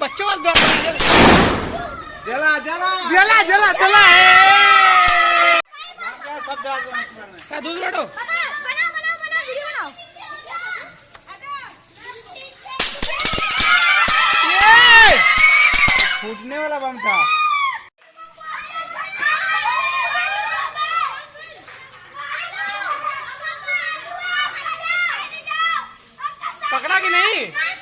बच्चों वाला जला जला। जला जला जला। साधु लड़ो। फूटने वाला बम था। पकड़ा कि नहीं?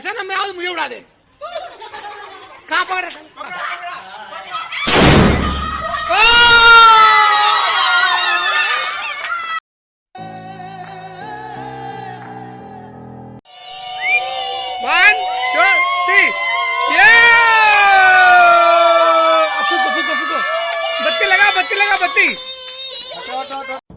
ऐसा ना मैं आऊँ मुझे उड़ा दे कहा पकड़ बत्ती लगा बत्ती लगा बत्ती